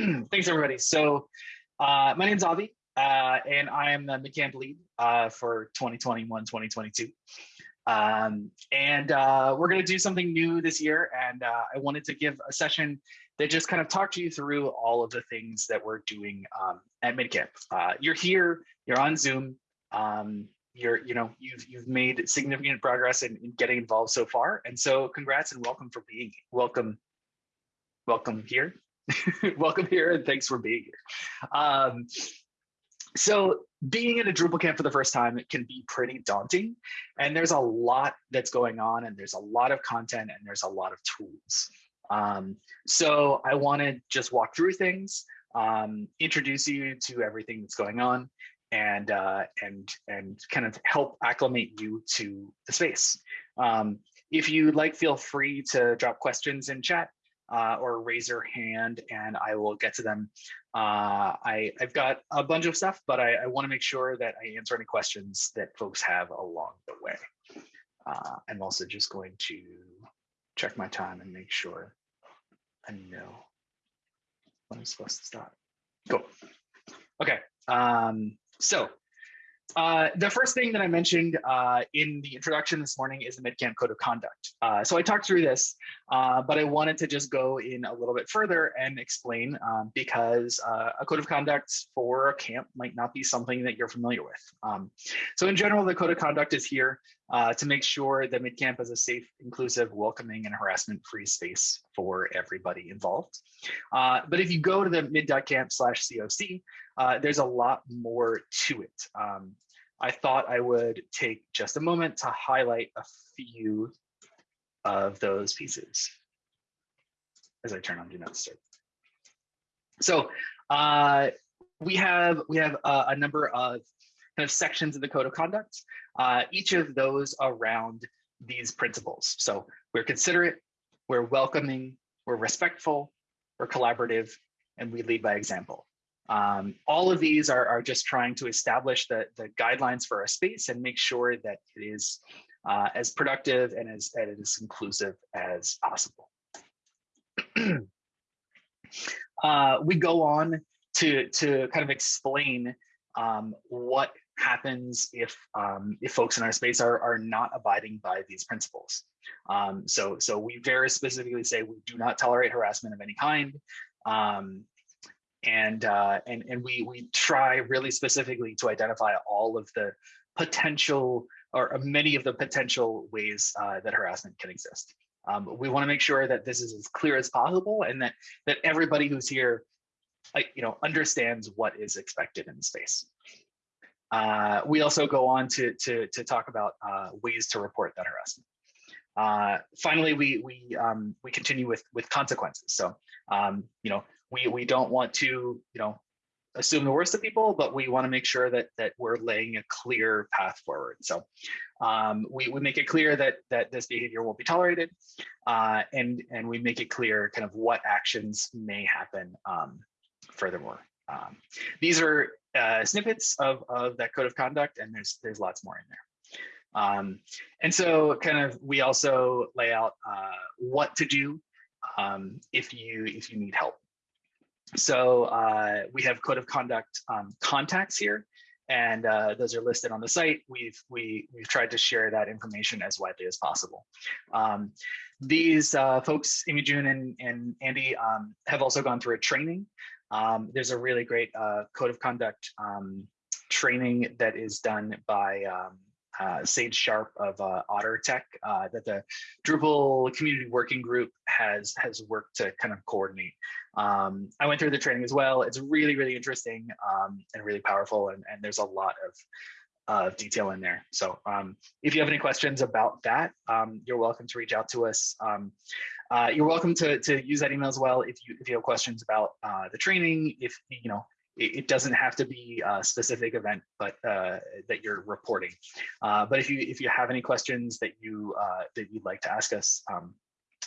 Thanks, everybody. So uh, my name is Avi, uh, and I am the MidCamp lead uh, for 2021, 2022. Um, and uh, we're going to do something new this year. And uh, I wanted to give a session that just kind of talked to you through all of the things that we're doing um, at MidCamp. Uh, you're here, you're on Zoom. Um, you're, you know, you've you've made significant progress in, in getting involved so far, and so congrats and welcome for being welcome, welcome here welcome here and thanks for being here. Um, so being in a Drupal camp for the first time, it can be pretty daunting. And there's a lot that's going on and there's a lot of content and there's a lot of tools. Um, so I want to just walk through things, um, introduce you to everything that's going on and uh, and and kind of help acclimate you to the space. Um, if you'd like, feel free to drop questions in chat uh, or raise your hand and I will get to them. Uh, I, I've got a bunch of stuff, but I, I want to make sure that I answer any questions that folks have along the way. Uh, I'm also just going to check my time and make sure I know when I'm supposed to stop. Cool. Okay. Um, so uh, the first thing that I mentioned uh, in the introduction this morning is the MidCamp Code of Conduct. Uh, so I talked through this, uh, but I wanted to just go in a little bit further and explain um, because uh, a code of conduct for a camp might not be something that you're familiar with. Um, so in general, the code of conduct is here to make sure that MidCamp is a safe, inclusive, welcoming, and harassment-free space for everybody involved. but if you go to the mid.camp slash COC, uh, there's a lot more to it. Um, I thought I would take just a moment to highlight a few of those pieces as I turn on Do Not Disturb. So uh, we have we have a, a, number of kind of sections of the code of conduct, uh, each of those around these principles. So we're considerate, we're welcoming, we're respectful, we're collaborative, and we lead by example. Um, all of these are, are just trying to establish the, the guidelines for a space and make sure that it is uh, as productive and as, and as inclusive as possible. uh, we go on to, to kind of explain um, what happens if um, if folks in our space are, are not abiding by these principles. Um, so, so we very specifically say we do not tolerate harassment of any kind. Um, and uh, and and we we try really specifically to identify all of the potential or many of the potential ways uh, that harassment can exist. Um, we want to make sure that this is as clear as possible and that that everybody who's here, you know, understands what is expected in the space. Uh, we also go on to to to talk about uh, ways to report that harassment. Uh, finally, we we um, we continue with with consequences. So um, you know, we we don't want to you know assume the worst of people, but we want to make sure that that we're laying a clear path forward. So um, we, we make it clear that that this behavior won't be tolerated, uh, and and we make it clear kind of what actions may happen. Um, furthermore, um, these are uh, snippets of of that code of conduct, and there's there's lots more in there. Um, and so kind of we also lay out uh, what to do um, if you if you need help. So uh, we have code of conduct um, contacts here, and uh, those are listed on the site. We've we we've tried to share that information as widely as possible. Um, these uh, folks, Amy June and, and Andy, um, have also gone through a training. Um, there's a really great uh, code of conduct um, training that is done by um, uh, Sage Sharp of uh, Otter Tech uh, that the Drupal community working group has has worked to kind of coordinate. Um, I went through the training as well. It's really, really interesting um, and really powerful, and, and there's a lot of of detail in there. So um, if you have any questions about that, um, you're welcome to reach out to us. Uh, you're welcome to, to use that email as well if you if you have questions about uh, the training, if you know it, it doesn't have to be a specific event, but uh, that you're reporting. Uh, but if you if you have any questions that you uh, that you'd like to ask us, um,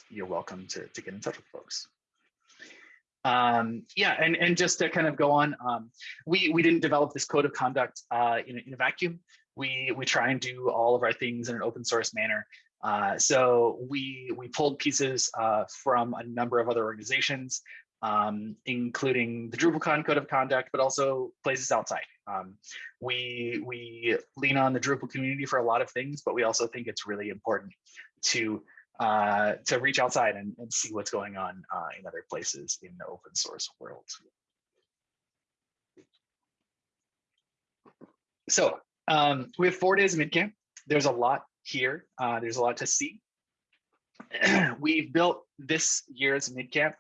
you're welcome to, to get in touch with folks. Um, yeah, and, and just to kind of go on, um, we, we didn't develop this code of conduct uh, in, in a vacuum. We, we try and do all of our things in an open source manner. Uh, so we, we pulled pieces uh, from a number of other organizations um, including the DrupalCon code of conduct, but also places outside. Um, we, we lean on the Drupal community for a lot of things, but we also think it's really important to uh, to reach outside and, and see what's going on uh, in other places in the open source world. So um, we have four days of midcamp. There's a lot here. Uh, there's a lot to see. We've built this year's midcamp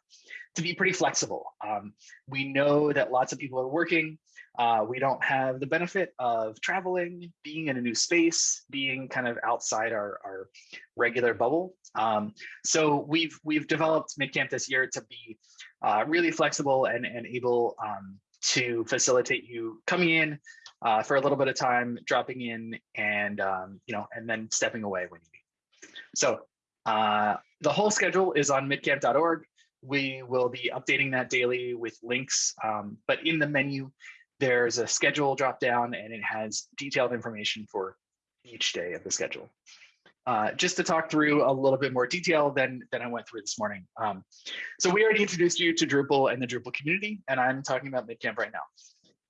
to be pretty flexible. Um, we know that lots of people are working. Uh, we don't have the benefit of traveling, being in a new space, being kind of outside our, our regular bubble. Um, so we've we've developed Midcamp this year to be uh, really flexible and, and able um, to facilitate you coming in uh, for a little bit of time, dropping in, and um, you know, and then stepping away when you need. So uh, the whole schedule is on midcamp.org. We will be updating that daily with links, um, but in the menu, there's a schedule drop down and it has detailed information for each day of the schedule. Uh, just to talk through a little bit more detail than, than I went through this morning. Um, so we already introduced you to Drupal and the Drupal community, and I'm talking about Midcamp right now.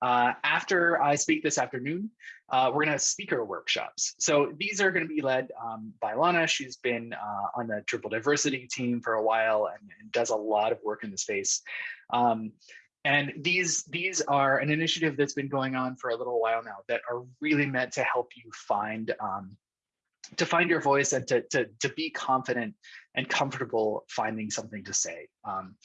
Uh, after I speak this afternoon, uh, we're going to have speaker workshops. So these are going to be led um, by Lana. She's been uh, on the Drupal diversity team for a while and, and, does a lot of work in the space. Um, and these these are an initiative that's been going on for a little while now that are really meant to help you find um, to find your voice and to, to, to be confident and comfortable finding something to say. Um,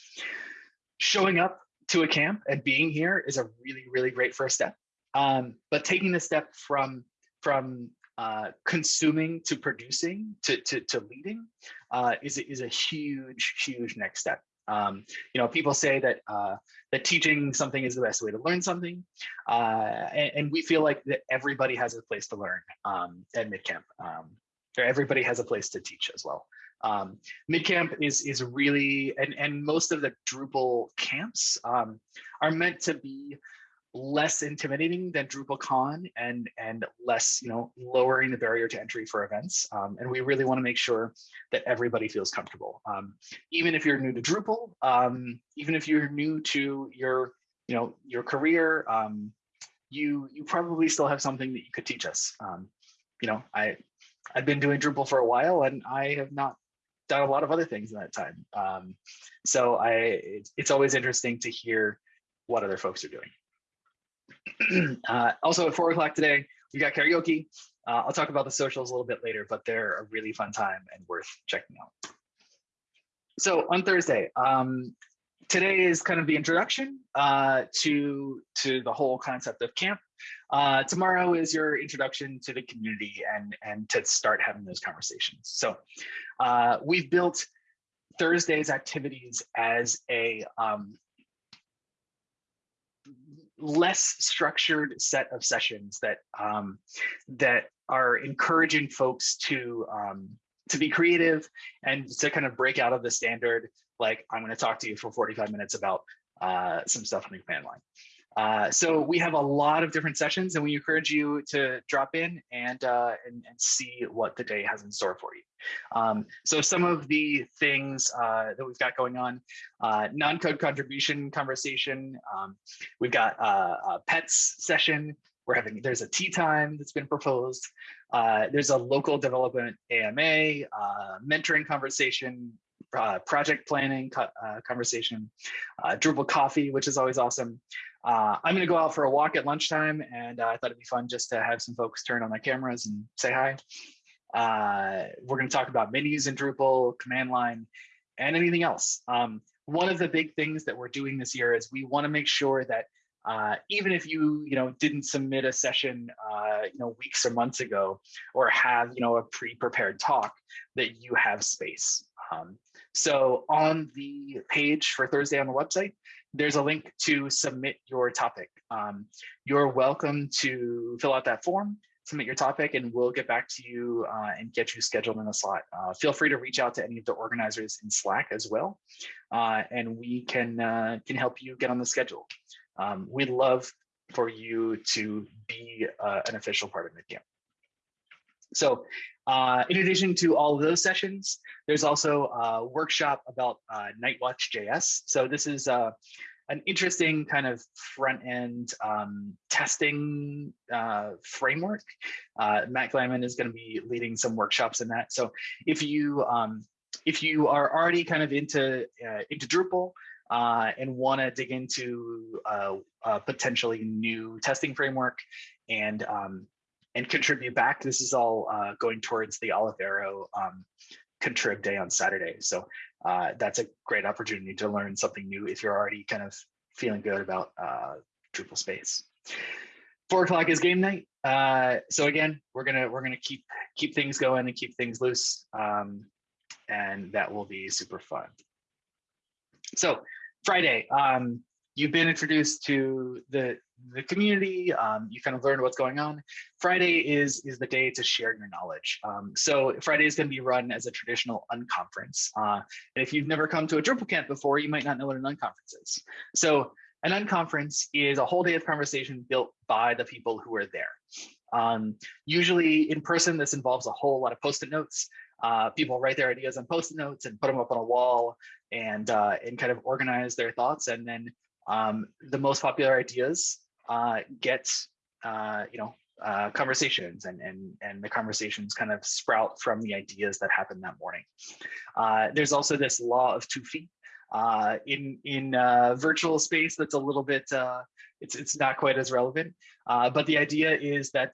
showing up to a camp and being here is a really, really great first step. Um, but taking the step from from uh, consuming to producing to to, to leading uh, is is a huge, huge next step. Um, you know, people say that uh, that teaching something is the best way to learn something, uh, and, and, we feel like that everybody has a place to learn um, at MidCamp. Um, everybody has a place to teach as well. Um, Midcamp is is really and and most of the Drupal camps um, are meant to be less intimidating than DrupalCon and and less you know lowering the barrier to entry for events. Um, and we really want to make sure that everybody feels comfortable. Um, even if you're new to Drupal, um, even if you're new to your you know your career, um, you you probably still have something that you could teach us. you know I I've been doing Drupal for a while and I have not done a lot of other things in that time. Um, so I, it's, always interesting to hear what other folks are doing. uh, also at four o'clock today, we got karaoke. Uh, I'll talk about the socials a little bit later, but they're a really fun time and worth checking out. So on Thursday, um, today is kind of the introduction uh, to, to the whole concept of camp. Uh, tomorrow is your introduction to the community and, and to start having those conversations. So uh, we've built Thursday's activities as a um, less structured set of sessions that um, that are encouraging folks to um, to be creative and to kind of break out of the standard. Like I'm going to talk to you for 45 minutes about uh, some stuff on the command line. Uh, so we have a lot of different sessions and we encourage you to drop in and, uh, and, and, see what the day has in store for you. Um, so some of the things uh, that we've got going on, uh, non-code contribution conversation. Um, we've got uh, a pets session. We're having, there's a tea time that's been proposed. Uh, there's a local development AMA, mentoring conversation, uh, project planning uh, conversation, uh, Drupal coffee, which is always awesome. Uh, I'm going to go out for a walk at lunchtime, and uh, I thought it'd be fun just to have some folks turn on their cameras and say hi. Uh, we're going to talk about menus in Drupal, command line, and anything else. Um, one of the big things that we're doing this year is we want to make sure that uh, even if you you know didn't submit a session uh, you know weeks or months ago or have you know a pre-prepared talk that you have space um, so on the page for Thursday on the website, there's a link to submit your topic. Um, you're welcome to fill out that form, submit your topic, and we'll get back to you uh, and get you scheduled in a slot. Uh, feel free to reach out to any of the organizers in Slack as well, uh, and we can, uh, can help you get on the schedule. Um, we'd love for you to be uh, an official part of MidCamp. So uh, in addition to all of those sessions, there's also a workshop about uh, Nightwatch JS. So this is uh, an interesting kind of front end um, testing uh, framework. Uh, Matt Glaman is going to be leading some workshops in that. So if you um, if you are already kind of into uh, into Drupal uh, and want to dig into uh, a potentially new testing framework and um, and contribute back, this is all uh, going towards the Olivero um, contrib day on Saturday. So uh, that's a great opportunity to learn something new if you're already kind of feeling good about uh, Drupal space. Four o'clock is game night. Uh, so again, we're gonna we're gonna keep keep things going and keep things loose, um, and that will be super fun. So Friday, um, you've been introduced to the the community. Um, you kind of learned what's going on. Friday is is the day to share your knowledge. Um, so Friday is going to be run as a traditional unconference. Uh, and if you've never come to a Drupal camp before, you might not know what an unconference is. So an unconference is a whole day of conversation built by the people who are there. Um, usually in person, this involves a whole lot of post-it notes. Uh, people write their ideas on post-it notes and put them up on a wall and uh, and kind of organize their thoughts. And then um, the most popular ideas uh, get uh, you know uh, conversations and and and the conversations kind of sprout from the ideas that happened that morning. Uh, there's also this law of two feet uh, in in uh, virtual space that's a little bit it's it's not quite as relevant. But the idea is that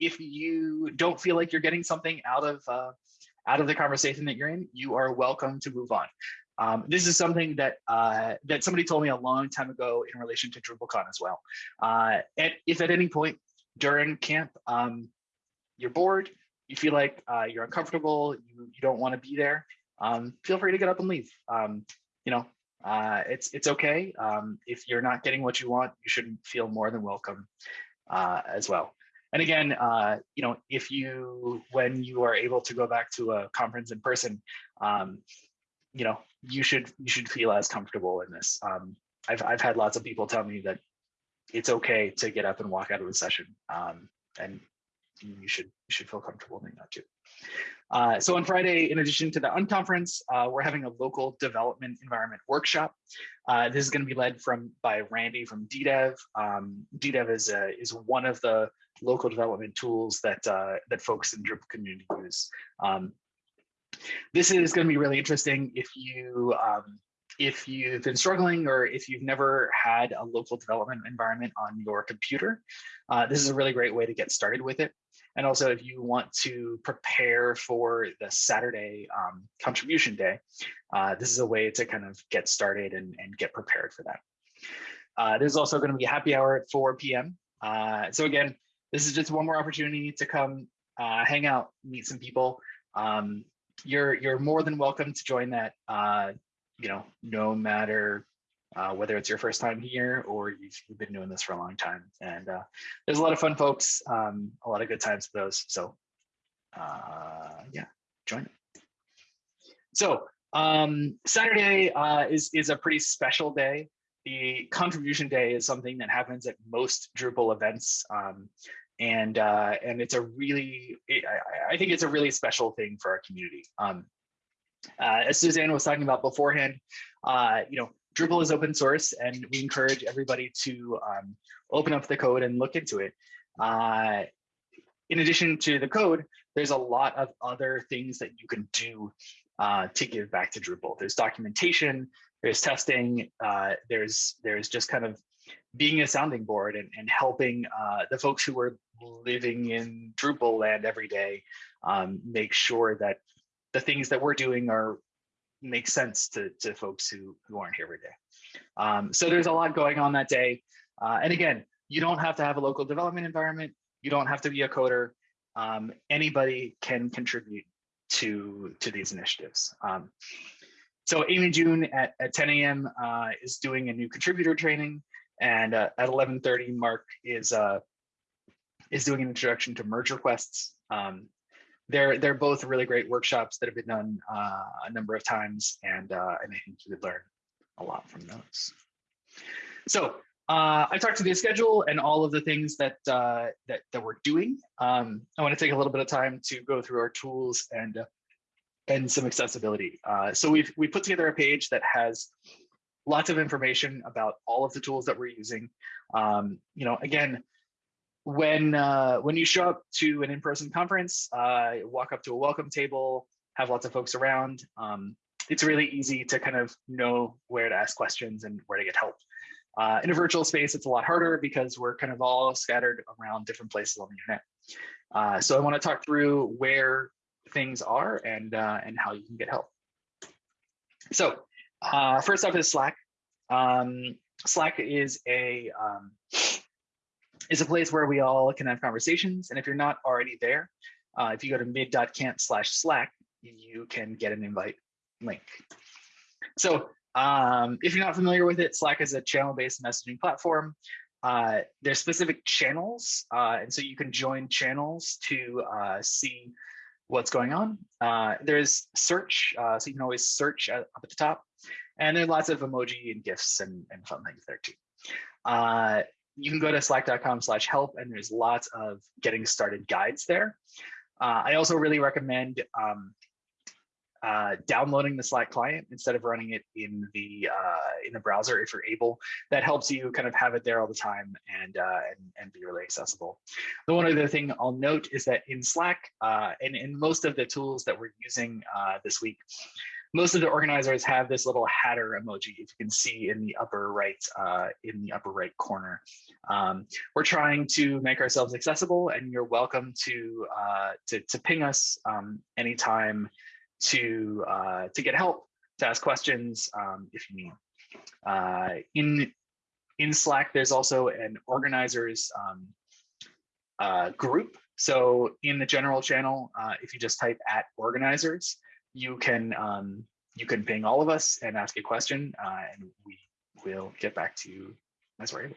if you don't feel like you're getting something out of out of the conversation that you're in, you are welcome to move on. Um, this is something that uh, that somebody told me a long time ago in relation to DrupalCon as well. Uh, and if at any point during camp um, you're bored, you feel like uh, you're uncomfortable, you, you don't want to be there, um, feel free to get up and leave. Um, you know, uh, it's it's okay. Um, if you're not getting what you want, you shouldn't feel more than welcome uh, as well. And again, uh, you know, if you when you are able to go back to a conference in person, um, you know, you should you should feel as comfortable in this. Um, I've I've had lots of people tell me that it's okay to get up and walk out of the session, um, and you should you should feel comfortable doing that too. Uh, so on Friday, in addition to the unconference, uh, we're having a local development environment workshop. Uh, this is going to be led from by Randy from DDEV. Um, DDEV is a, is one of the local development tools that uh, that folks in Drupal community use. Um, this is going to be really interesting if you um, if you've been struggling or if you've never had a local development environment on your computer. Uh, this is a really great way to get started with it. And also if you want to prepare for the Saturday um, contribution day, uh, this is a way to kind of get started and, and get prepared for that. Uh, there's also going to be a happy hour at 4 p.m. Uh, so again, this is just one more opportunity to come uh, hang out, meet some people. Um, you're you're more than welcome to join that. Uh, you know, no matter uh, whether it's your first time here or you've, you've, been doing this for a long time. And uh, there's a lot of fun folks, um, a lot of good times for those. So uh, yeah, join it. So um, Saturday uh, is, is a pretty special day. The contribution day is something that happens at most Drupal events. Um, and uh, and it's a really, I, I, think it's a really special thing for our community. Um, uh, as Suzanne was talking about beforehand, uh, you know, Drupal is open source and we encourage everybody to um, open up the code and look into it. Uh, in addition to the code, there's a lot of other things that you can do uh, to give back to Drupal. There's documentation, there's testing, uh, there's there's just kind of being a sounding board and, and helping uh, the folks who are living in Drupal land every day um, make sure that the things that we're doing are make sense to, to folks who, who aren't here every day. Um, so there's a lot going on that day. Uh, and again, you don't have to have a local development environment. You don't have to be a coder. Um, anybody can contribute to, to these initiatives. Um, so Amy June at, at 10 a.m. Uh, is doing a new contributor training. And uh, at 11.30, Mark is uh, is doing an introduction to merge requests. Um, they're they're both really great workshops that have been done uh, a number of times, and uh, and I think you would learn a lot from those. So uh, I talked to the schedule and all of the things that uh, that that we're doing. Um, I want to take a little bit of time to go through our tools and uh, and some accessibility. Uh, so we've we put together a page that has lots of information about all of the tools that we're using. Um, you know, again, when uh, when you show up to an in-person conference, uh, walk up to a welcome table, have lots of folks around. Um, it's really easy to kind of know where to ask questions and where to get help. Uh, in a virtual space, it's a lot harder because we're kind of all scattered around different places on the internet. Uh, so I want to talk through where things are and uh, and how you can get help. So uh, first up is Slack. Um, Slack is a um, is a place where we all can have conversations. And if you're not already there, uh, if you go to mid.camp slash Slack, you can get an invite link. So um, if you're not familiar with it, Slack is a channel-based messaging platform. Uh, there's specific channels, uh, and so you can join channels to uh, see what's going on. Uh, there's search, uh, so you can always search up at the top. And there are lots of emoji and GIFs and, and fun things there too. You can go to slack.com slash help and there's lots of getting started guides there. Uh, I also really recommend um, uh, downloading the Slack client instead of running it in the uh, in the browser if you're able. That helps you kind of have it there all the time and uh, and, and be really accessible. The one other thing I'll note is that in Slack uh, and in most of the tools that we're using uh, this week, most of the organizers have this little hatter emoji if you can see in the upper right uh, in the upper right corner. Um, we're trying to make ourselves accessible and you're welcome to uh, to, to ping us um, anytime to uh, to get help to ask questions um, if you need. Uh, in in slack there's also an organizers um, uh, group. So in the general channel uh, if you just type at organizers you can um, you can ping all of us and ask a question, uh, and we will get back to you as we're able.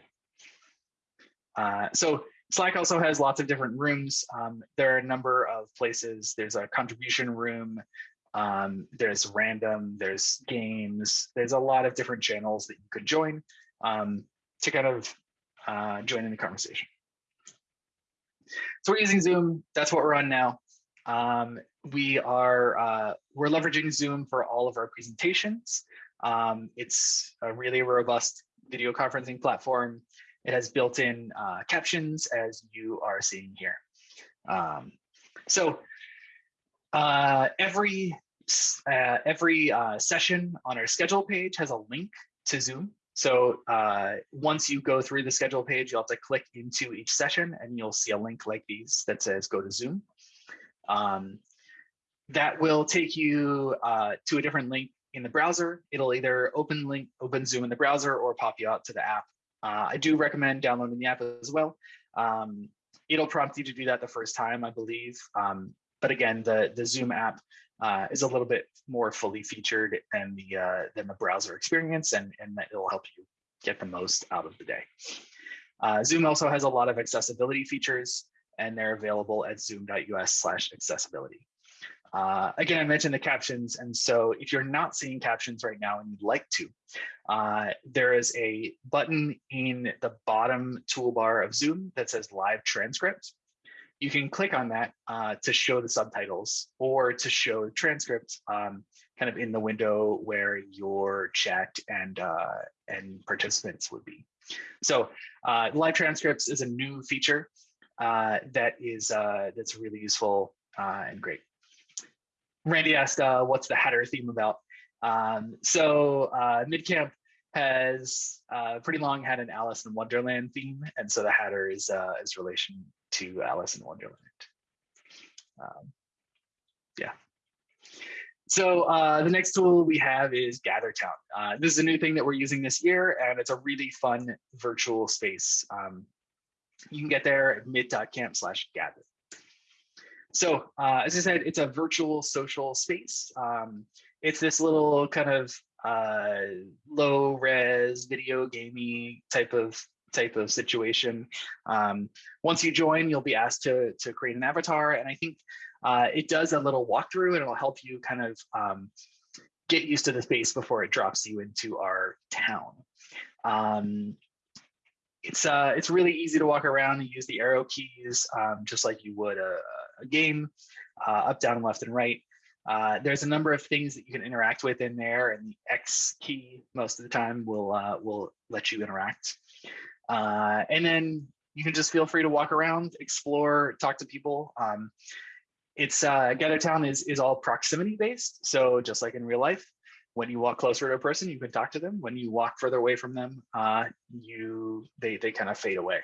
Uh, so Slack also has lots of different rooms. Um, there are a number of places. There's a contribution room. Um, there's random. There's games. There's a lot of different channels that you could join um, to kind of uh, join in the conversation. So we're using Zoom. That's what we're on now. Um, we are uh, we're leveraging Zoom for all of our presentations. Um, it's a really robust video conferencing platform. It has built-in uh, captions as you are seeing here. Um, so uh, every uh, every uh, session on our schedule page has a link to Zoom. So uh, once you go through the schedule page, you'll have to click into each session and you'll see a link like these that says go to Zoom. Um, that will take you uh, to a different link in the browser. It'll either open link, open Zoom in the browser or pop you out to the app. Uh, I do recommend downloading the app as well. Um, it'll prompt you to do that the first time, I believe. Um, but again, the, the Zoom app uh, is a little bit more fully featured than the uh, than the browser experience, and, and that it'll help you get the most out of the day. Uh, Zoom also has a lot of accessibility features, and they're available at zoom.us slash accessibility. Uh, again, I mentioned the captions, and so if you're not seeing captions right now and you'd like to, uh, there is a button in the bottom toolbar of Zoom that says live transcript. You can click on that uh, to show the subtitles or to show the transcript um, kind of in the window where your chat and, uh, and participants would be. So uh, live transcripts is a new feature uh, that is that's really useful and great. Randy asked, uh, what's the Hatter theme about? Um, so uh, MidCamp has uh, pretty long had an Alice in Wonderland theme, and so the Hatter is uh, is relation to Alice in Wonderland. Um, yeah. So uh, the next tool we have is GatherTown. Uh, this is a new thing that we're using this year, and it's a really fun virtual space. Um, you can get there at mid.camp slash gather. So uh, as I said, it's a virtual social space. Um, it's this little kind of uh, low res video gamey type of type of situation. Um, once you join, you'll be asked to, to create an avatar. And I think uh, it does a little walkthrough and it'll help you kind of um, get used to the space before it drops you into our town. Um, it's uh, it's really easy to walk around and use the arrow keys um, just like you would a, a game, uh, up, down, left, and right. Uh, there's a number of things that you can interact with in there, and the X key most of the time will uh, will let you interact. Uh, and then you can just feel free to walk around, explore, talk to people. Um, it's uh, GatherTown is is all proximity based, so just like in real life, when you walk closer to a person, you can talk to them. When you walk further away from them, uh, you they they kind of fade away.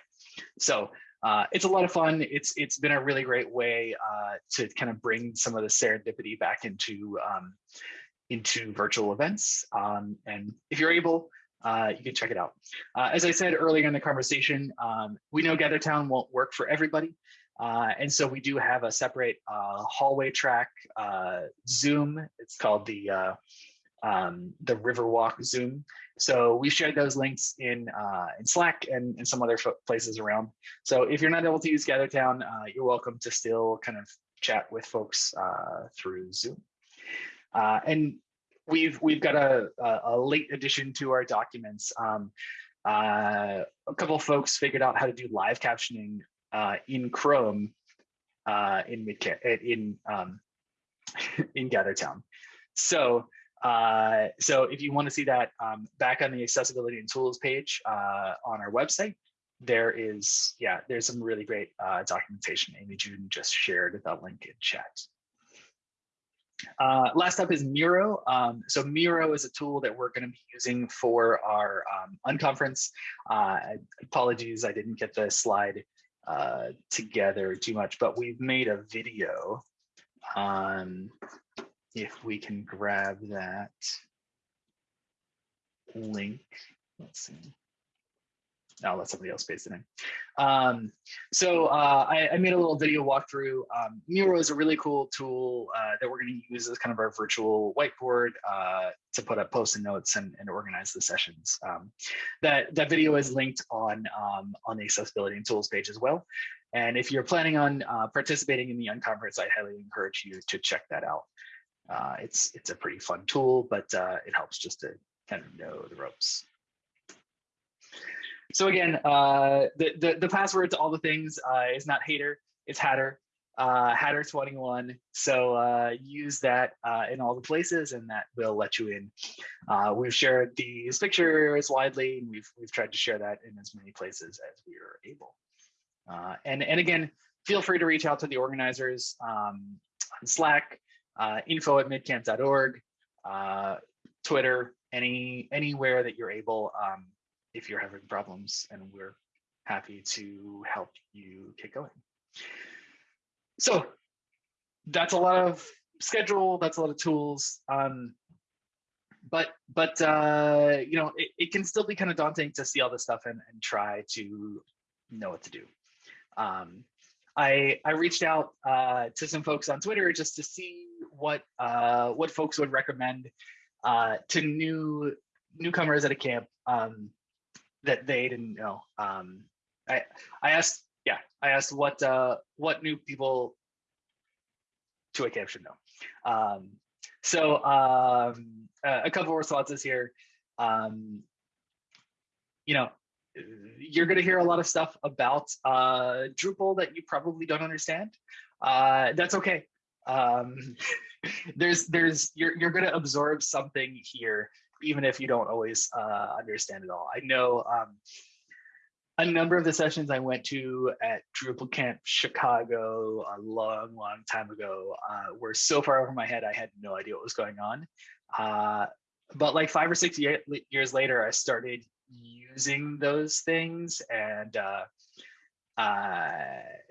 So uh, it's a lot of fun. It's it's been a really great way uh, to kind of bring some of the serendipity back into um, into virtual events. Um, and if you're able, uh, you can check it out. Uh, as I said earlier in the conversation, um, we know GatherTown won't work for everybody. Uh, and so we do have a separate uh, hallway track Zoom. It's called the um, the Riverwalk Zoom. So we shared those links in uh, in Slack and, and some other places around. So if you're not able to use GatherTown, uh, you're welcome to still kind of chat with folks uh, through Zoom. Uh, and we've we've got a, a, late addition to our documents. Um, uh, a couple folks figured out how to do live captioning uh, in Chrome in in um, in GatherTown. So uh, so if you want to see that um, back on the accessibility and tools page uh, on our website, there is, yeah, there's some really great uh, documentation. Amy June just shared that link in chat. Uh, last up is Miro. Um, so Miro is a tool that we're going to be using for our um, unconference. Uh, apologies, I didn't get the slide together too much, but we've made a video um, if we can grab that link. Let's see. I'll let somebody else paste it in. Um, so uh, I, I, made a little video walkthrough. Um, Miro is a really cool tool uh, that we're going to use as kind of our virtual whiteboard uh, to put up post-it notes and, and, organize the sessions. Um, that that video is linked on um, on the accessibility and tools page as well. And if you're planning on uh, participating in the unconference, I highly encourage you to check that out. Uh, it's it's a pretty fun tool, but uh, it helps just to kind of know the ropes. So again, uh, the, the, the password to all the things uh, is not hater, it's hatter, uh, hatter21. So uh, use that in all the places and that will let you in. we've shared these pictures widely and we've, we've tried to share that in as many places as we are able. and, and again, feel free to reach out to the organizers um, on Slack, uh, info at midcamp.org, uh, Twitter, any anywhere that you're able um, if you're having problems, and we're happy to help you get going. So that's a lot of schedule, that's a lot of tools. Um, but but uh, you know, it, it, can still be kind of daunting to see all this stuff and, and try to know what to do. Um, I I reached out uh, to some folks on Twitter just to see what uh, what folks would recommend uh, to new newcomers at a camp um, that they didn't know. Um, I I asked yeah I asked what uh, what new people to a camp should know. Um, so um, a couple of responses here. Um, you know, you're going to hear a lot of stuff about uh, Drupal that you probably don't understand. Uh, that's okay. Um, there's there's you're you're going to absorb something here, even if you don't always uh, understand it all. I know um, a number of the sessions I went to at Drupal Camp Chicago a long, long time ago uh, were so far over my head I had no idea what was going on. Uh, but like five or six year, years later, I started using those things and uh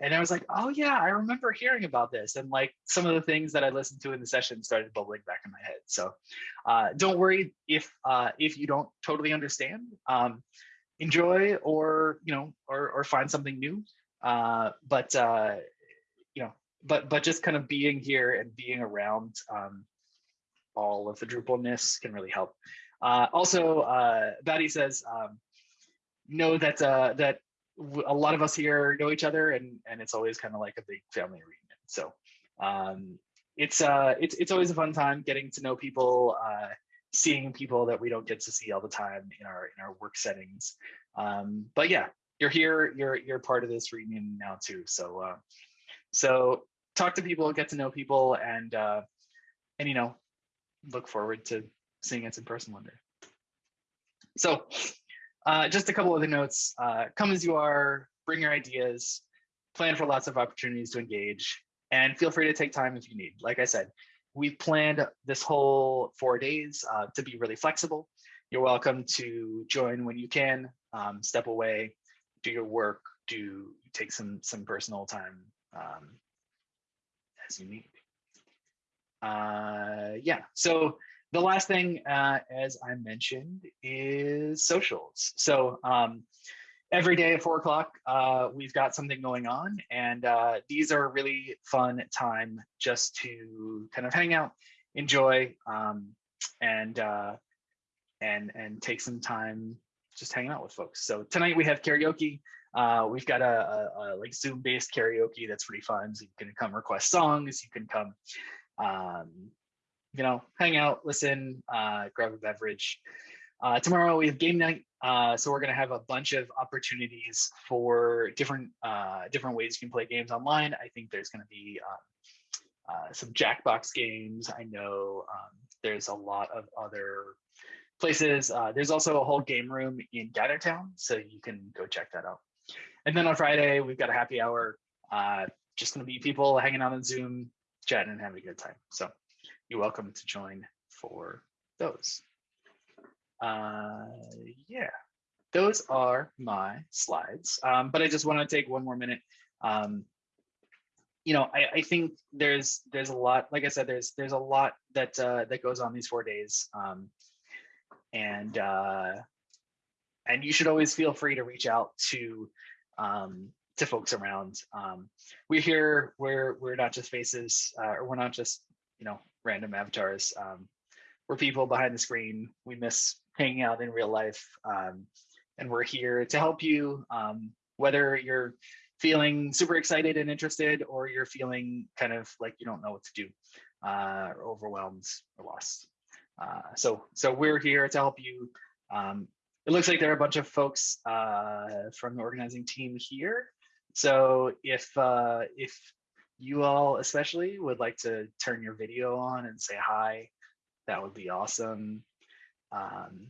and i was like oh yeah i remember hearing about this and like some of the things that i listened to in the session started bubbling back in my head. So uh don't worry if uh if you don't totally understand um enjoy or you know or or find something new uh but uh you know but but just kind of being here and being around um all of the drupalness can really help. Uh, also, uh, Batty says, um, know that uh, that a lot of us here know each other, and and it's always kind of like a big family reunion. So um, it's uh, it's it's always a fun time getting to know people, uh, seeing people that we don't get to see all the time in our in our work settings. Um, but yeah, you're here, you're you're part of this reunion now too. So uh, so talk to people, get to know people, and uh, and you know, look forward to seeing us in person one day. So uh, just a couple other notes. Uh, come as you are, bring your ideas, plan for lots of opportunities to engage, and feel free to take time if you need. Like I said, we've planned this whole four days uh, to be really flexible. You're welcome to join when you can, um, step away, do your work, do take some some personal time um, as you need. Uh, yeah, so the last thing, uh, as I mentioned, is socials. So um, every day at four o'clock, uh, we've got something going on, and uh, these are a really fun time just to kind of hang out, enjoy, um, and uh, and and take some time just hanging out with folks. So tonight we have karaoke. Uh, we've got a, a, a like Zoom based karaoke that's pretty fun. So you can come request songs. You can come, um, you know, hang out, listen, uh, grab a beverage. Uh, tomorrow we have game night. Uh, so we're going to have a bunch of opportunities for different uh, different ways you can play games online. I think there's going to be um, uh, some Jackbox games. I know um, there's a lot of other places. Uh, there's also a whole game room in Gathertown, so you can go check that out. And then on Friday, we've got a happy hour. Uh, just going to be people hanging out on Zoom, chatting and having a good time. So you're welcome to join for those. Uh, yeah, those are my slides. Um, but I just want to take one more minute. Um, you know, I, I think there's there's a lot. Like I said, there's there's a lot that uh, that goes on these four days. Um, and uh, and you should always feel free to reach out to um, to folks around. Um, we're here. We're we're not just faces, uh, or we're not just you know random avatars. Um, we're people behind the screen. We miss hanging out in real life, um, and we're here to help you. Um, whether you're feeling super excited and interested, or you're feeling kind of like you don't know what to do, uh, or overwhelmed or lost. Uh, so, so we're here to help you. Um, it looks like there are a bunch of folks uh, from the organizing team here. So if uh, if you all especially would like to turn your video on and say hi, that would be awesome. Um,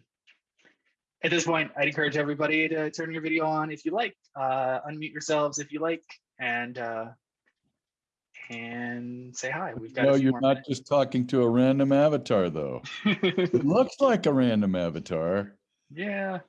at this point, I'd encourage everybody to turn your video on if you like, uh, unmute yourselves if you like, and uh, and say hi. We've got. No, you're not minutes. just talking to a random avatar, though. It looks like a random avatar. yeah,